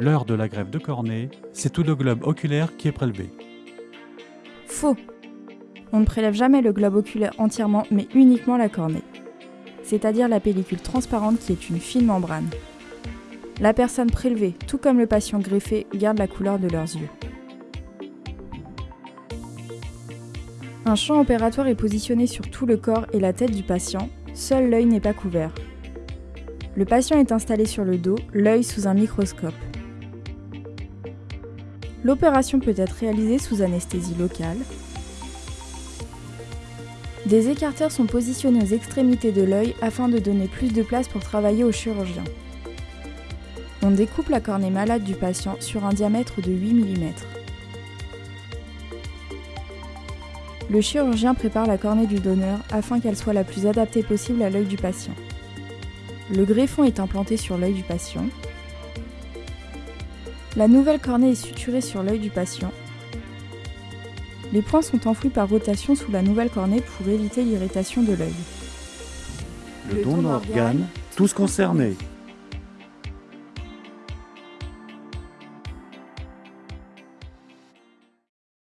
L'heure de la greffe de cornée, c'est tout le globe oculaire qui est prélevé. Faux On ne prélève jamais le globe oculaire entièrement, mais uniquement la cornée, c'est-à-dire la pellicule transparente qui est une fine membrane. La personne prélevée, tout comme le patient greffé, garde la couleur de leurs yeux. Un champ opératoire est positionné sur tout le corps et la tête du patient, seul l'œil n'est pas couvert. Le patient est installé sur le dos, l'œil sous un microscope. L'opération peut être réalisée sous anesthésie locale. Des écarteurs sont positionnés aux extrémités de l'œil afin de donner plus de place pour travailler au chirurgien. On découpe la cornée malade du patient sur un diamètre de 8 mm. Le chirurgien prépare la cornée du donneur afin qu'elle soit la plus adaptée possible à l'œil du patient. Le greffon est implanté sur l'œil du patient. La nouvelle cornée est suturée sur l'œil du patient. Les points sont enfouis par rotation sous la nouvelle cornée pour éviter l'irritation de l'œil. Le don d'organes, tous concernés.